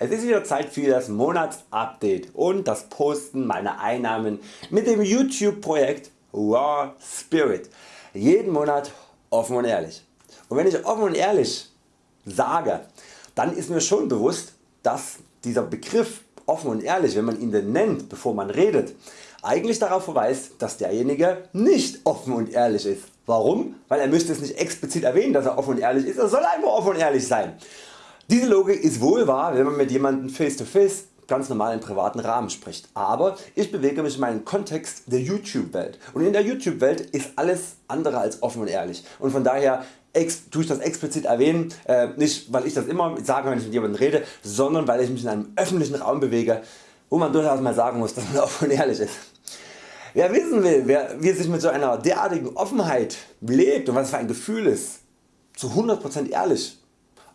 Es ist wieder Zeit für das Monatsupdate und das Posten meiner Einnahmen mit dem YouTube Projekt Raw Spirit. Jeden Monat offen und ehrlich. Und wenn ich offen und ehrlich sage, dann ist mir schon bewusst, dass dieser Begriff offen und ehrlich, wenn man ihn denn nennt, bevor man redet, eigentlich darauf verweist, dass derjenige nicht offen und ehrlich ist. Warum? Weil er müsste es nicht explizit erwähnen, dass er offen und ehrlich ist, er soll einfach offen und ehrlich sein. Diese Logik ist wohl wahr, wenn man mit jemandem face to face ganz normal im privaten Rahmen spricht. Aber ich bewege mich in meinem Kontext der YouTube Welt und in der YouTube Welt ist alles andere als offen und ehrlich und von daher tue ich das explizit erwähnen, äh, nicht weil ich das immer sage wenn ich mit jemandem rede, sondern weil ich mich in einem öffentlichen Raum bewege, wo man durchaus mal sagen muss, dass man offen und ehrlich ist. Wer wissen will, wer, wie sich mit so einer derartigen Offenheit lebt und was für ein Gefühl ist, zu 100% ehrlich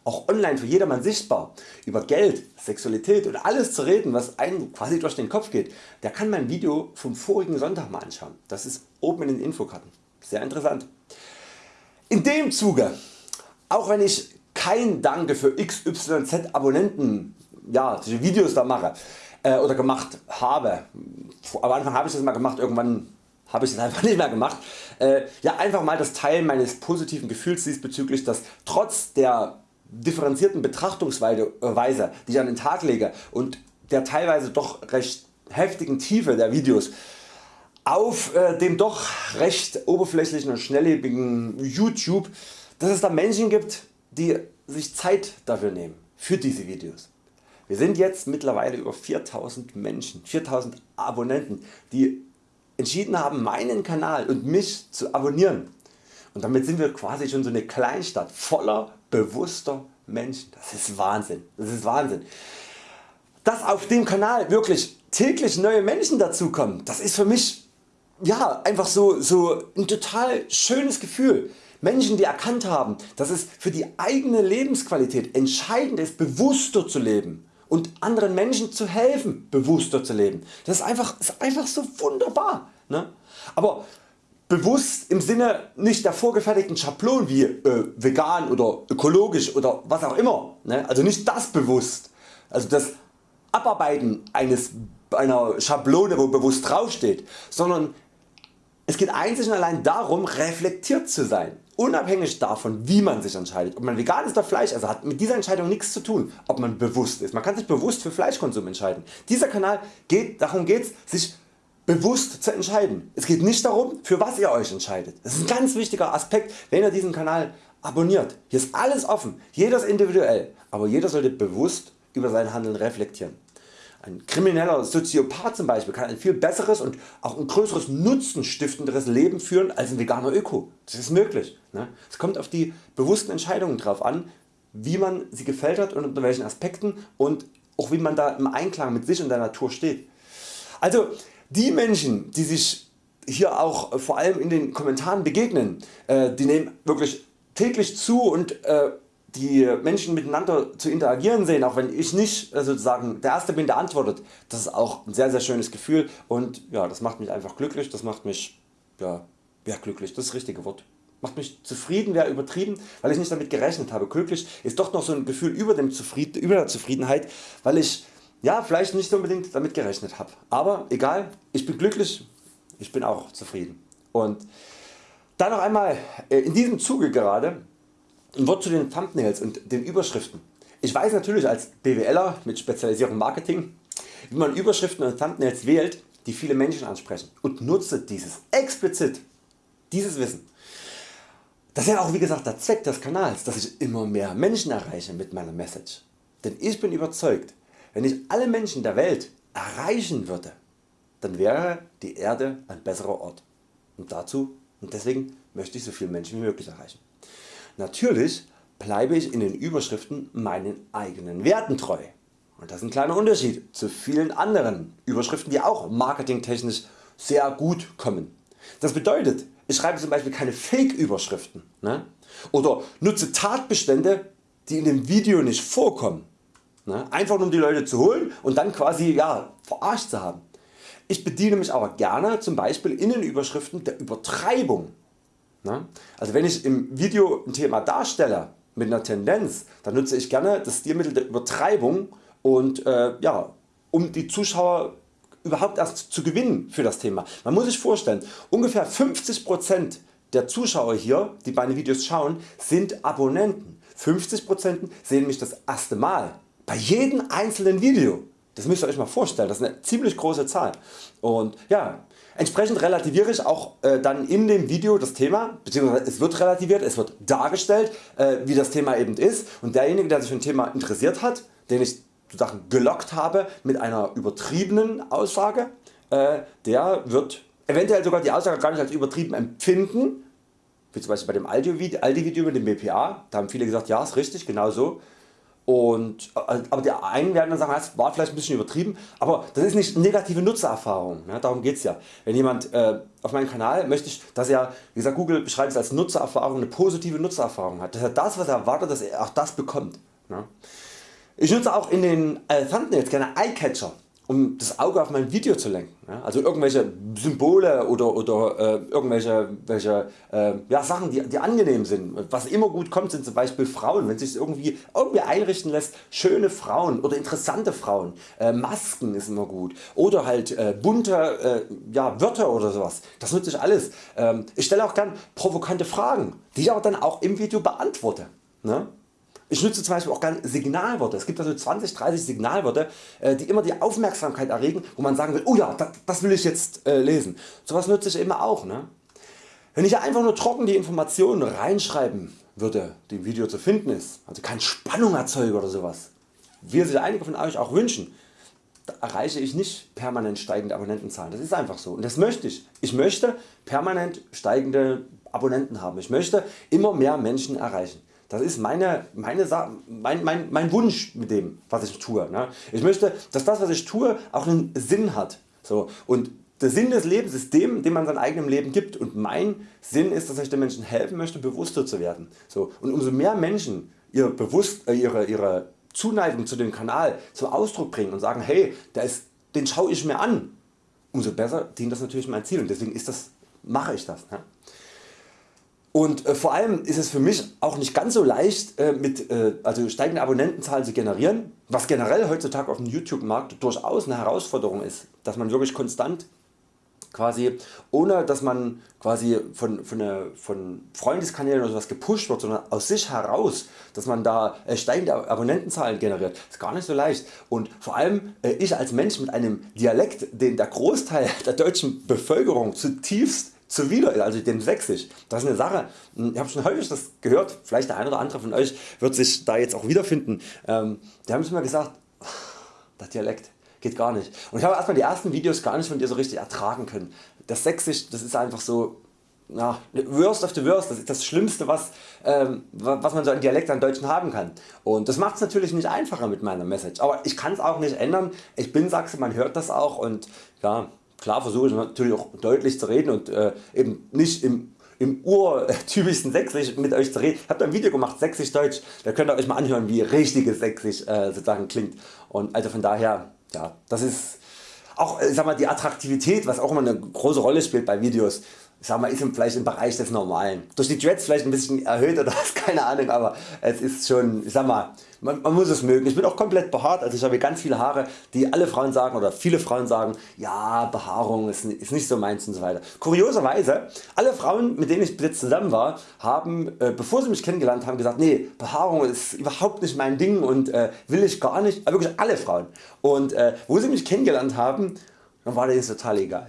auch online für jedermann sichtbar, über Geld, Sexualität und alles zu reden was einem quasi durch den Kopf geht, der kann mein Video vom vorigen Sonntag mal anschauen. Das ist oben in den Infokarten. Sehr interessant. In dem Zuge, auch wenn ich kein Danke für XYZ Abonnenten ja, Videos da mache äh, oder gemacht habe, am Anfang habe ich das mal gemacht, irgendwann habe ich es einfach nicht mehr gemacht. Äh, ja, einfach mal das Teilen meines positiven Gefühls diesbezüglich, dass trotz der differenzierten Betrachtungsweise die ich an den Tag lege und der teilweise doch recht heftigen Tiefe der Videos auf äh, dem doch recht oberflächlichen und schnelllebigen YouTube, dass es da Menschen gibt die sich Zeit dafür nehmen für diese Videos. Wir sind jetzt mittlerweile über 4000 Menschen, 4000 Abonnenten die entschieden haben meinen Kanal und mich zu abonnieren und damit sind wir quasi schon so eine Kleinstadt voller bewusster Menschen. Das ist Wahnsinn. Das ist Wahnsinn. Dass auf dem Kanal wirklich täglich neue Menschen dazukommen, das ist für mich ja, einfach so, so ein total schönes Gefühl. Menschen die erkannt haben dass es für die eigene Lebensqualität entscheidend ist bewusster zu leben und anderen Menschen zu helfen bewusster zu leben. Das ist einfach, ist einfach so wunderbar. Ne? Aber bewusst im Sinne nicht der vorgefertigten Schablonen wie äh, vegan oder ökologisch oder was auch immer, ne? also nicht das bewusst, also das Abarbeiten eines, einer Schablone wo bewusst draufsteht, sondern es geht einzig und allein darum reflektiert zu sein, unabhängig davon wie man sich entscheidet, ob man vegan ist oder Fleisch, also hat mit dieser Entscheidung nichts zu tun, ob man bewusst ist. Man kann sich bewusst für Fleischkonsum entscheiden. Dieser Kanal geht, darum geht es sich bewusst zu entscheiden. Es geht nicht darum für was ihr Euch entscheidet. Das ist ein ganz wichtiger Aspekt wenn ihr diesen Kanal abonniert. Hier ist alles offen, jeder ist individuell, aber jeder sollte bewusst über sein Handeln reflektieren. Ein krimineller Soziopath zum Beispiel kann ein viel besseres und auch ein größeres Nutzen stiftenderes Leben führen als ein veganer Öko. Das ist möglich. Ne? Es kommt auf die bewussten Entscheidungen drauf an, wie man sie gefällt hat und unter welchen Aspekten und auch wie man da im Einklang mit sich und der Natur steht. Also die Menschen die sich hier auch vor allem in den Kommentaren begegnen, äh, die nehmen wirklich täglich zu und äh, die Menschen miteinander zu interagieren sehen, auch wenn ich nicht äh, sozusagen der Erste bin der antwortet, das ist auch ein sehr sehr schönes Gefühl und ja, das macht mich einfach glücklich, das macht mich ja, ja glücklich, das ist das richtige Wort. Macht mich zufrieden wäre übertrieben, weil ich nicht damit gerechnet habe. Glücklich ist doch noch so ein Gefühl über, dem Zufrieden, über der Zufriedenheit, weil ich ja, vielleicht nicht unbedingt damit gerechnet habe. Aber egal, ich bin glücklich, ich bin auch zufrieden. Und dann noch einmal äh, in diesem Zuge gerade ein Wort zu den Thumbnails und den Überschriften. Ich weiß natürlich als BWLer mit Spezialisierung Marketing, wie man Überschriften und Thumbnails wählt, die viele Menschen ansprechen und nutze dieses explizit, dieses Wissen. Das ist ja auch wie gesagt der Zweck des Kanals, dass ich immer mehr Menschen erreiche mit meiner Message. Denn ich bin überzeugt, wenn ich alle Menschen der Welt erreichen würde, dann wäre die Erde ein besserer Ort. Und dazu und deswegen möchte ich so viele Menschen wie möglich erreichen. Natürlich bleibe ich in den Überschriften meinen eigenen Werten treu. Und das ist ein kleiner Unterschied zu vielen anderen Überschriften die auch marketingtechnisch sehr gut kommen. Das bedeutet ich schreibe zum Beispiel keine Fake Überschriften ne? oder nutze Tatbestände die in dem Video nicht vorkommen. Ne? Einfach nur um die Leute zu holen und dann quasi ja, verarscht zu haben. Ich bediene mich aber gerne zum Beispiel in den Überschriften der Übertreibung. Ne? Also wenn ich im Video ein Thema darstelle mit einer Tendenz, dann nutze ich gerne das Stilmittel der Übertreibung und äh, ja, um die Zuschauer überhaupt erst zu gewinnen für das Thema. Man muss sich vorstellen, ungefähr 50% der Zuschauer hier, die meine Videos schauen, sind Abonnenten. 50% sehen mich das erste Mal. Bei jedem einzelnen Video. Das müsst ihr Euch mal vorstellen, das ist eine ziemlich große Zahl. Und ja, entsprechend relativiere ich auch äh, dann in dem Video das Thema, beziehungsweise es wird relativiert, es wird dargestellt äh, wie das Thema eben ist und derjenige der sich für ein Thema interessiert hat, den ich sozusagen gelockt habe mit einer übertriebenen Aussage, äh, der wird eventuell sogar die Aussage gar nicht als übertrieben empfinden, wie zum Beispiel bei dem Aldi-Video mit dem BPA, da haben viele gesagt, ja ist richtig, genau so. Und, äh, aber die einen werden dann sagen, das war vielleicht ein bisschen übertrieben, aber das ist nicht negative Nutzererfahrung, ne? darum geht's ja. Wenn jemand äh, auf meinem Kanal möchte ich, dass er, wie gesagt Google beschreibt es als Nutzererfahrung, eine positive Nutzererfahrung hat, dass er das was er erwartet, dass er auch das bekommt. Ne? Ich nutze auch in den äh, Thumbnails gerne Eyecatcher um das Auge auf mein Video zu lenken. Also irgendwelche Symbole oder, oder äh, irgendwelche welche, äh, ja, Sachen die, die angenehm sind. Was immer gut kommt sind zum Beispiel Frauen, wenn sich irgendwie, irgendwie einrichten lässt, schöne Frauen oder interessante Frauen. Äh, Masken ist immer gut oder halt äh, bunte äh, ja, Wörter oder sowas. Das nutze ich alles. Ähm, ich stelle auch gern provokante Fragen, die ich aber dann auch im Video beantworte. Ne? Ich nutze zum Beispiel auch gerne Signalworte. Es gibt also 20, 30 Signalworte äh, die immer die Aufmerksamkeit erregen wo man sagen will, oh ja das will ich jetzt äh, lesen. Sowas nutze ich immer auch. Ne? Wenn ich einfach nur trocken die Informationen reinschreiben würde die im Video zu finden ist, also keine Spannung erzeuge oder sowas, wie sich einige von Euch auch wünschen, erreiche ich nicht permanent steigende Abonnentenzahlen. Das ist einfach so und das möchte ich. Ich möchte permanent steigende Abonnenten haben. Ich möchte immer mehr Menschen erreichen. Das ist meine, meine mein, mein, mein Wunsch mit dem was ich tue. Ne? Ich möchte dass das was ich tue auch einen Sinn hat. So, und der Sinn des Lebens ist dem, dem man sein eigenem Leben gibt und mein Sinn ist, dass ich den Menschen helfen möchte bewusster zu werden. So, und umso mehr Menschen ihr bewusst, äh, ihre, ihre Zuneigung zu dem Kanal zum Ausdruck bringen und sagen hey der ist, den schaue ich mir an, umso besser dient das natürlich mein Ziel und deswegen ist das, mache ich das. Ne? Und äh, vor allem ist es für mich auch nicht ganz so leicht äh, mit äh, also steigende Abonnentenzahlen zu generieren, was generell heutzutage auf dem YouTube Markt durchaus eine Herausforderung ist, dass man wirklich konstant quasi ohne dass man quasi von, von, eine, von Freundeskanälen oder sowas gepusht wird, sondern aus sich heraus, dass man da steigende Abonnentenzahlen generiert, ist gar nicht so leicht. Und vor allem ich als Mensch mit einem Dialekt, den der Großteil der deutschen Bevölkerung zutiefst zuwider, also dem Sächsisch. Das ist eine Sache, hm, ich habe schon häufig das gehört, vielleicht der eine oder andere von Euch wird sich da jetzt auch wiederfinden. Ähm, die haben mir gesagt, der Dialekt geht gar nicht. Und ich habe erstmal die ersten Videos gar nicht von dir so richtig ertragen können. Das Sächsisch das ist einfach so ja, worst of the worst, das ist das Schlimmste was, ähm, was man so an Dialekt an Deutschen haben kann. Und das macht es natürlich nicht einfacher mit meiner Message, aber ich kann es auch nicht ändern. Ich bin Sachse, man hört das auch und ja, Klar versuche ich natürlich auch deutlich zu reden und äh, eben nicht im, im urtypischsten Sächsisch mit Euch zu reden. Ich habe ein Video gemacht Sächsisch Deutsch, da könnt ihr Euch mal anhören wie richtiges Sächsisch äh, sozusagen klingt. Und also von daher, ja, das ist auch ich sag mal, die Attraktivität was auch immer eine große Rolle spielt bei Videos sag mal, ist vielleicht im Bereich des Normalen. Durch die Dreads vielleicht ein bisschen erhöht oder was, keine Ahnung, aber es ist schon, sag mal, man, man, muss es mögen. Ich bin auch komplett behaart, also ich habe ganz viele Haare, die alle Frauen sagen oder viele Frauen sagen, ja Behaarung ist, ist nicht so meins und so weiter. Kurioserweise, alle Frauen mit denen ich jetzt zusammen war, haben äh, bevor sie mich kennengelernt haben gesagt, nee Behaarung ist überhaupt nicht mein Ding und äh, will ich gar nicht, aber wirklich alle Frauen. Und äh, wo sie mich kennengelernt haben, dann war das total egal.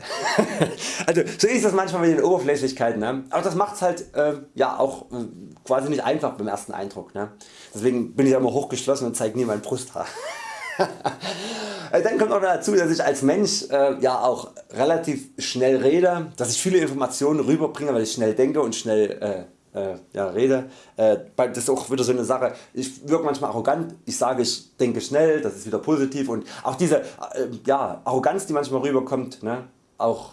also so ist das manchmal mit den Oberflächlichkeiten, ne? aber das macht es halt äh, ja auch äh, quasi nicht einfach beim ersten Eindruck. Ne? Deswegen bin ich immer hochgeschlossen und zeige nie mein Brusthaar. Äh, dann kommt noch dazu dass ich als Mensch äh, ja auch relativ schnell rede, dass ich viele Informationen rüberbringe weil ich schnell denke und schnell äh, ja, rede. Äh, das ist auch wieder so eine Sache, ich wirke manchmal arrogant, ich sage ich denke schnell, das ist wieder positiv und auch diese äh, ja, Arroganz die manchmal rüberkommt, ne, auch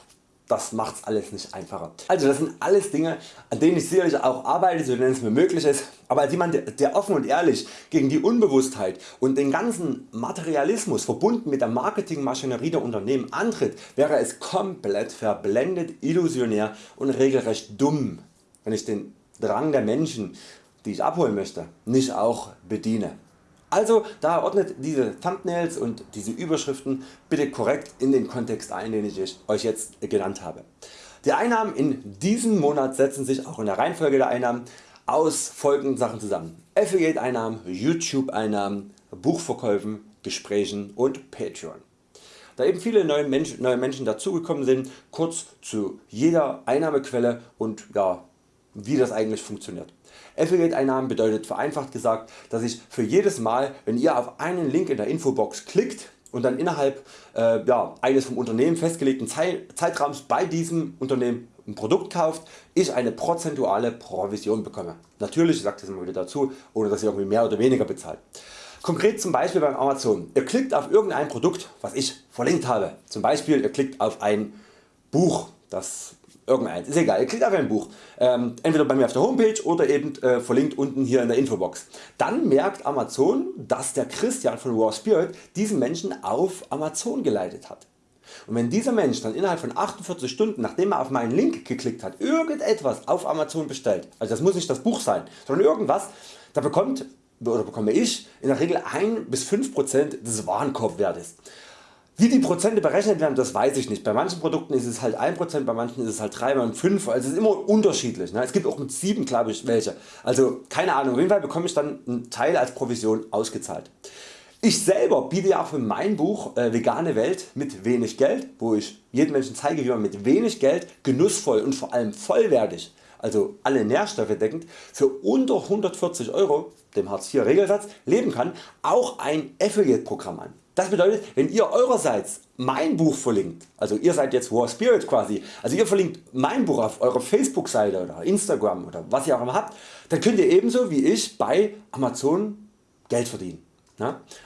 das macht es alles nicht einfacher. Also das sind alles Dinge an denen ich sicherlich auch arbeite, so es mir möglich ist, aber als jemand der offen und ehrlich gegen die Unbewusstheit und den ganzen Materialismus verbunden mit der Marketingmaschinerie der Unternehmen antritt, wäre es komplett verblendet, illusionär und regelrecht dumm wenn ich den Drang der Menschen die ich abholen möchte nicht auch bediene. Also da ordnet diese Thumbnails und diese Überschriften bitte korrekt in den Kontext ein den ich Euch jetzt genannt habe. Die Einnahmen in diesem Monat setzen sich auch in der Reihenfolge der Einnahmen aus folgenden Sachen zusammen. Affiliate Einnahmen, YouTube Einnahmen, Buchverkäufen, Gesprächen und Patreon. Da eben viele neue Menschen, neue Menschen dazugekommen sind, kurz zu jeder Einnahmequelle und ja, wie das eigentlich funktioniert. Affiliate Einnahmen bedeutet vereinfacht gesagt, dass ich für jedes Mal wenn ihr auf einen Link in der Infobox klickt und dann innerhalb äh, ja, eines vom Unternehmen festgelegten Zeitraums bei diesem Unternehmen ein Produkt kauft, ich eine prozentuale Provision bekomme. Natürlich, ich sage das immer wieder dazu, ohne dass ihr irgendwie mehr oder weniger bezahlt. Konkret zum Beispiel beim Amazon. Ihr klickt auf irgendein Produkt was ich verlinkt habe. Zum Beispiel ihr klickt auf ein Buch, das irgendeins, ist egal, ihr klickt auf ein Buch, ähm, entweder bei mir auf der Homepage oder eben äh, verlinkt unten hier in der Infobox. Dann merkt Amazon, dass der Christian von Raw Spirit diesen Menschen auf Amazon geleitet hat. Und wenn dieser Mensch dann innerhalb von 48 Stunden nachdem er auf meinen Link geklickt hat irgendetwas auf Amazon bestellt, also das muss nicht das Buch sein, sondern irgendwas, da bekommt oder bekomme ich in der Regel 1 bis 5% des Warenkorbwertes. Wie die Prozente berechnet werden, das weiß ich nicht. Bei manchen Produkten ist es halt 1%, bei manchen ist es halt 3 und 5, also es ist immer unterschiedlich. Ne? Es gibt auch mit 7 glaube ich welche. Also keine Ahnung, auf jeden Fall bekomme ich dann einen Teil als Provision ausgezahlt. Ich selber biete ja auch für mein Buch äh, Vegane Welt mit wenig Geld, wo ich jedem Menschen zeige wie man mit wenig Geld genussvoll und vor allem vollwertig, also alle Nährstoffe deckend, für unter 140 Euro, dem Hartz IV Regelsatz, leben kann, auch ein Affiliate Programm an. Das bedeutet wenn ihr eurerseits mein Buch verlinkt, also ihr seid jetzt War Spirit quasi, also ihr verlinkt mein Buch auf eurer Facebook Seite oder Instagram oder was ihr auch immer habt, dann könnt ihr ebenso wie ich bei Amazon Geld verdienen.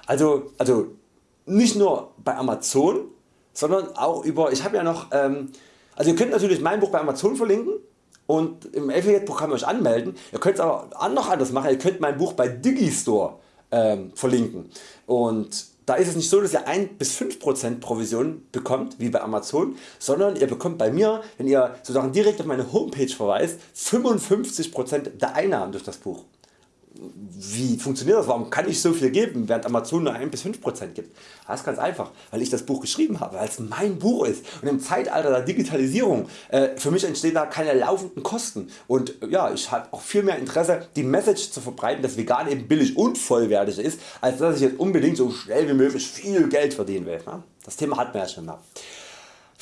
Also, also nicht nur bei Amazon, sondern auch über, ich habe ja noch, ähm, also ihr könnt natürlich mein Buch bei Amazon verlinken und im Affiliate Programm euch anmelden. Ihr könnt es aber noch anders machen, ihr könnt mein Buch bei Digistore ähm, verlinken und da ist es nicht so dass ihr 1 bis 5% Provision bekommt wie bei Amazon, sondern ihr bekommt bei mir wenn ihr sozusagen direkt auf meine Homepage verweist 55% der Einnahmen durch das Buch wie funktioniert das, warum kann ich so viel geben während Amazon nur 1 bis 5% gibt. Das ist ganz einfach, weil ich das Buch geschrieben habe, weil es mein Buch ist und im Zeitalter der Digitalisierung äh, für mich entstehen da keine laufenden Kosten und ja, ich habe auch viel mehr Interesse die Message zu verbreiten dass vegan eben billig und vollwertig ist, als dass ich jetzt unbedingt so schnell wie möglich viel Geld verdienen will. Das Thema hat man ja schon mal.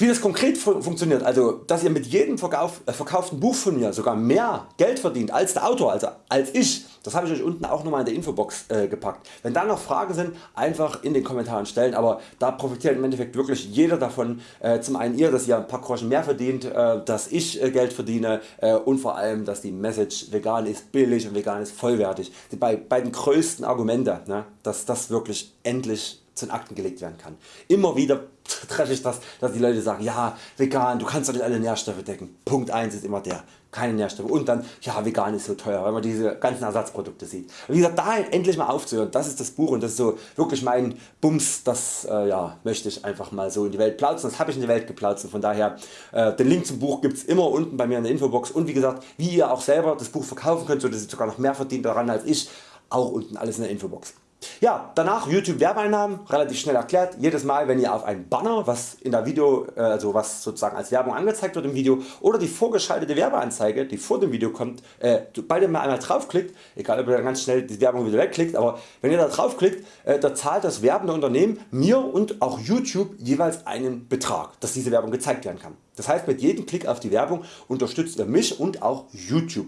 Wie das konkret funktioniert, also dass ihr mit jedem Verkauf, äh, verkauften Buch von mir sogar mehr Geld verdient als der Autor, also als ich, das habe ich Euch unten auch nochmal in der Infobox äh, gepackt. Wenn da noch Fragen sind, einfach in den Kommentaren stellen, aber da profitiert im Endeffekt wirklich jeder davon. Äh, zum einen ihr, dass ihr ein paar Groschen mehr verdient, äh, dass ich äh, Geld verdiene äh, und vor allem dass die Message vegan ist billig und vegan ist vollwertig. Die beiden größten Argumente, ne, dass das wirklich endlich zu den Akten gelegt werden kann. Immer wieder treffe ich das, dass die Leute sagen, ja vegan, du kannst doch nicht alle Nährstoffe decken. Punkt 1 ist immer der, keine Nährstoffe und dann, ja vegan ist so teuer, weil man diese ganzen Ersatzprodukte sieht. Wie gesagt, da endlich mal aufzuhören, das ist das Buch und das ist so wirklich mein Bums, das äh, ja, möchte ich einfach mal so in die Welt platzen, das habe ich in die Welt geplautzt und von daher äh, den Link zum Buch gibt es immer unten bei mir in der Infobox und wie gesagt, wie ihr auch selber das Buch verkaufen könnt, so dass ihr sogar noch mehr verdient daran als ich, auch unten alles in der Infobox. Ja, danach YouTube Werbeeinnahmen, relativ schnell erklärt. Jedes Mal wenn ihr auf ein Banner, was in der Video, äh, also was sozusagen als Werbung angezeigt wird im Video oder die vorgeschaltete Werbeanzeige, die vor dem Video kommt, äh, beide mal einmal draufklickt, egal ob ihr dann ganz schnell die Werbung wieder wegklickt, aber wenn ihr da draufklickt, äh, da zahlt das werbende Unternehmen mir und auch YouTube jeweils einen Betrag, dass diese Werbung gezeigt werden kann. Das heißt mit jedem Klick auf die Werbung unterstützt ihr mich und auch YouTube.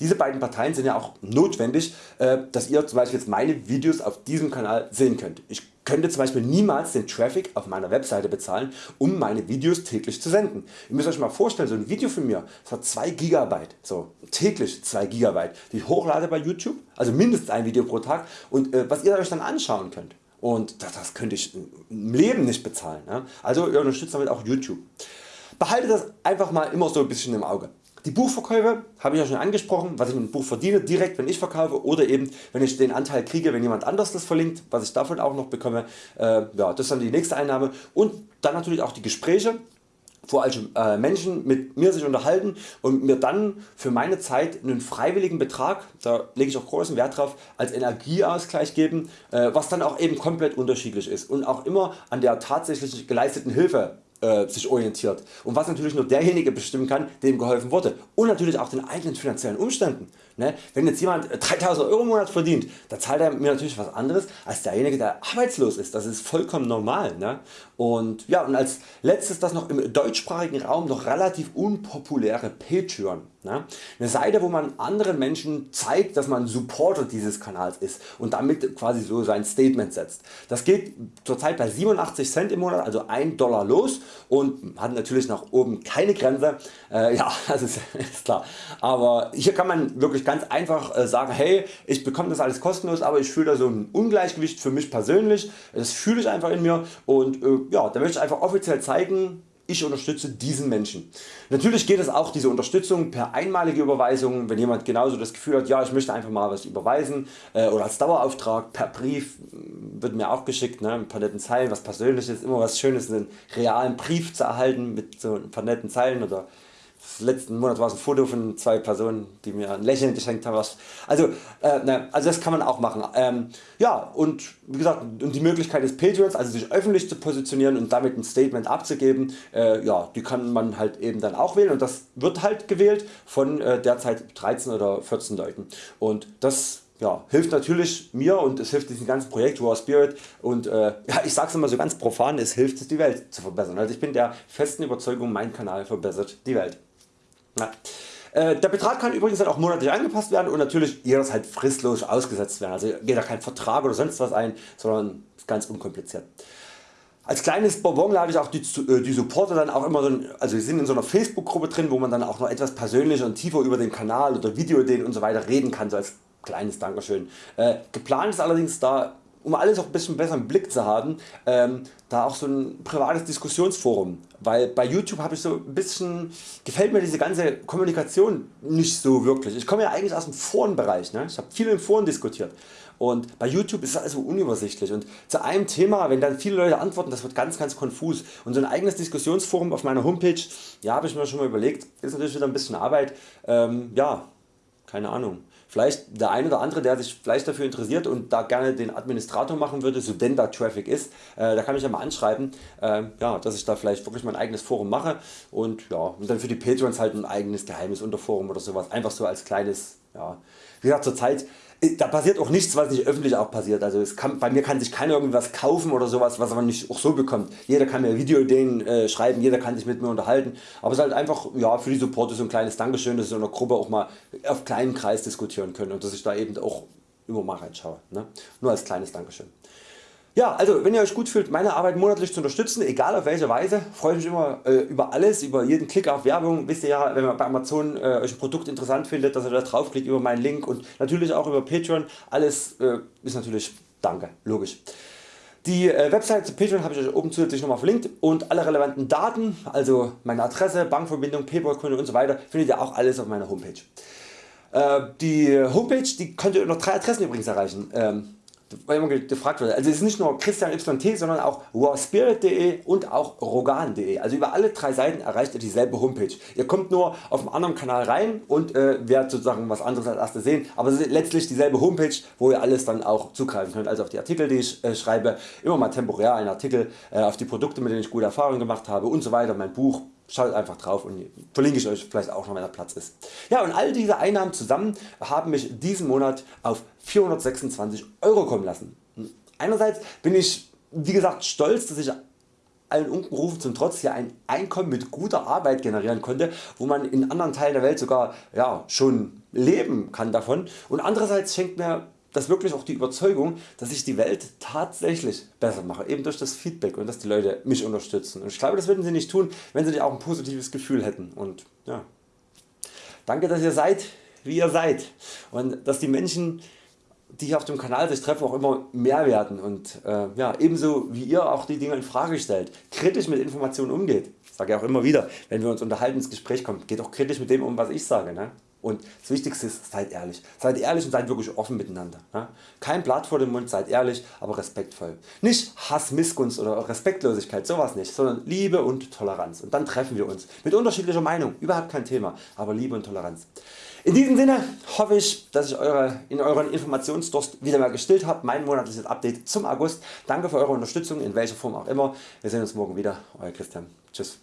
Diese beiden Parteien sind ja auch notwendig, äh, dass ihr zum Beispiel jetzt meine Videos auf diesem Kanal sehen könnt. Ich könnte zum Beispiel niemals den Traffic auf meiner Webseite bezahlen, um meine Videos täglich zu senden. Ihr müsst Euch mal vorstellen, so ein Video von mir das hat 2 GB, so täglich 2 GB, die ich hochlade bei YouTube, also mindestens ein Video pro Tag und äh, was ihr Euch dann anschauen könnt. Und das, das könnte ich im Leben nicht bezahlen. Ne? Also ihr unterstützt damit auch YouTube. Behaltet das einfach mal immer so ein bisschen im Auge. Die Buchverkäufe habe ich ja schon angesprochen, was ich mit dem Buch verdiene, direkt wenn ich verkaufe oder eben wenn ich den Anteil kriege, wenn jemand anders das verlinkt, was ich davon auch noch bekomme. Äh, ja, das ist dann die nächste Einnahme und dann natürlich auch die Gespräche wo also äh, Menschen mit mir sich unterhalten und mir dann für meine Zeit einen freiwilligen Betrag, da lege ich auch großen Wert drauf, als Energieausgleich geben, äh, was dann auch eben komplett unterschiedlich ist und auch immer an der tatsächlich geleisteten Hilfe äh, sich orientiert und was natürlich nur derjenige bestimmen kann dem geholfen wurde und natürlich auch den eigenen finanziellen Umständen. Ne? Wenn jetzt jemand 3000 Euro im Monat verdient, dann zahlt er mir natürlich was anderes als derjenige der arbeitslos ist, das ist vollkommen normal. Ne? Und, ja, und als letztes das noch im deutschsprachigen Raum noch relativ unpopuläre Patreon. Ne? Eine Seite wo man anderen Menschen zeigt dass man Supporter dieses Kanals ist und damit quasi so sein Statement setzt. Das geht zurzeit bei 87 Cent im Monat also 1 Dollar los und hat natürlich nach oben keine Grenze. Äh, ja das ist, ist, klar. Aber hier kann man wirklich ganz einfach äh, sagen hey ich bekomme das alles kostenlos aber ich fühle da so ein Ungleichgewicht für mich persönlich. Das fühle ich einfach in mir und äh, ja, da möchte ich einfach offiziell zeigen ich unterstütze diesen Menschen. Natürlich geht es auch diese Unterstützung per einmalige Überweisung, wenn jemand genauso das Gefühl hat, ja ich möchte einfach mal was überweisen äh, oder als Dauerauftrag per Brief wird mir auch geschickt, ne, paar netten Zeilen, was persönliches, immer was schönes, einen realen Brief zu erhalten mit so ein paar netten Zeilen oder letzten Monat war es ein Foto von zwei Personen die mir ein Lächeln geschenkt haben. Also, äh, ne, also das kann man auch machen. Ähm, ja und wie gesagt und die Möglichkeit des Patreons also sich öffentlich zu positionieren und damit ein Statement abzugeben, äh, ja, die kann man halt eben dann auch wählen und das wird halt gewählt von äh, derzeit 13 oder 14 Leuten und das ja, hilft natürlich mir und es hilft diesem ganzen Projekt War Spirit und äh, ja, ich sage es immer so ganz profan, es hilft die Welt zu verbessern. Also ich bin der festen Überzeugung mein Kanal verbessert die Welt. Ja. Äh, der Betrag kann übrigens dann auch monatlich angepasst werden und natürlich jederzeit fristlos ausgesetzt werden. Also geht da kein Vertrag oder sonst was ein, sondern ganz unkompliziert. Als kleines Bonbon lade ich auch die, äh, die Supporter dann auch immer so, also wir sind in so einer Facebook Gruppe drin, wo man dann auch noch etwas persönlicher und tiefer über den Kanal oder Videoideen und so weiter reden kann, so als kleines Dankeschön. Äh, geplant ist allerdings da um alles auch ein bisschen besser im Blick zu haben, ähm, da auch so ein privates Diskussionsforum, weil bei YouTube habe ich so ein bisschen, gefällt mir diese ganze Kommunikation nicht so wirklich. Ich komme ja eigentlich aus dem Forenbereich, ne? ich habe viel in Foren diskutiert. Und bei YouTube ist es also unübersichtlich. Und zu einem Thema wenn dann viele Leute antworten das wird ganz ganz konfus. Und so ein eigenes Diskussionsforum auf meiner Homepage ja habe ich mir schon mal überlegt ist natürlich wieder ein bisschen Arbeit, ähm, ja keine Ahnung vielleicht der eine oder andere der sich vielleicht dafür interessiert und da gerne den Administrator machen würde, so denn da Traffic ist, äh, da kann ich ja mal anschreiben, äh, ja, dass ich da vielleicht wirklich mein eigenes Forum mache und, ja, und dann für die Patreons halt ein eigenes geheimes Unterforum oder sowas, einfach so als kleines, ja, wie gesagt zur Zeit da passiert auch nichts was nicht öffentlich auch passiert. Also kann, bei mir kann sich keiner irgendwas kaufen oder sowas was man nicht auch so bekommt. Jeder kann mir Videoideen äh, schreiben, jeder kann sich mit mir unterhalten. Aber es ist halt einfach ja, für die Supporter so ein kleines Dankeschön, dass sie in der Gruppe auch mal auf kleinen Kreis diskutieren können und dass ich da eben auch immer mal reinschaue. Ne? Nur als kleines Dankeschön. Ja, also wenn ihr Euch gut fühlt meine Arbeit monatlich zu unterstützen, egal auf welche Weise, freue ich mich immer äh, über alles, über jeden Klick auf Werbung. Wisst ihr ja, wenn man bei Amazon äh, Euch ein Produkt interessant findet, dass ihr da draufklickt über meinen Link und natürlich auch über Patreon. Alles äh, ist natürlich Danke, logisch. Die äh, Website zu Patreon habe ich Euch oben zusätzlich nochmal verlinkt und alle relevanten Daten, also meine Adresse, Bankverbindung, Paypal-Konto und so weiter, findet ihr auch alles auf meiner Homepage. Äh, die Homepage die könnt ihr unter drei Adressen übrigens erreichen. Immer gefragt wird. Also es ist nicht nur Christian YT, sondern auch warspirit.de und auch rogan.de. Also über alle drei Seiten erreicht ihr dieselbe Homepage. Ihr kommt nur auf einem anderen Kanal rein und äh, werdet sozusagen was anderes als erstes sehen. Aber es ist letztlich dieselbe Homepage, wo ihr alles dann auch zugreifen könnt. Also auf die Artikel, die ich äh, schreibe, immer mal temporär einen Artikel, äh, auf die Produkte, mit denen ich gute Erfahrungen gemacht habe und so weiter. Mein Buch, Schaut einfach drauf und verlinke ich Euch vielleicht auch noch wenn der Platz ist. Ja und all diese Einnahmen zusammen haben mich diesen Monat auf 426 Euro kommen lassen. Einerseits bin ich wie gesagt stolz dass ich allen Unkenrufen zum Trotz hier ein Einkommen mit guter Arbeit generieren konnte, wo man in anderen Teilen der Welt sogar ja, schon leben kann davon und andererseits schenkt mir das wirklich auch die Überzeugung, dass ich die Welt tatsächlich besser mache, eben durch das Feedback und dass die Leute mich unterstützen. Und ich glaube, das würden sie nicht tun, wenn sie nicht auch ein positives Gefühl hätten. Und ja, danke, dass ihr seid, wie ihr seid und dass die Menschen, die hier auf dem Kanal sich treffen, auch immer mehr werden und äh, ja, ebenso wie ihr auch die Dinge in Frage stellt, kritisch mit Informationen umgeht. Sage ja auch immer wieder, wenn wir uns unterhalten ins Gespräch kommen, geht auch kritisch mit dem um, was ich sage. Ne? Und das Wichtigste ist seid ehrlich. Seid ehrlich und seid wirklich offen miteinander. Kein Blatt vor dem Mund, seid ehrlich, aber respektvoll. Nicht Hass, Missgunst oder Respektlosigkeit, sowas nicht, sondern Liebe und Toleranz. Und dann treffen wir uns mit unterschiedlicher Meinung, überhaupt kein Thema, aber Liebe und Toleranz. In diesem Sinne hoffe ich dass ich eure, in euren Informationsdurst wieder mal gestillt habe. Mein monatliches Update zum August. Danke für Eure Unterstützung in welcher Form auch immer. Wir sehen uns morgen wieder. Euer Christian. Tschüss.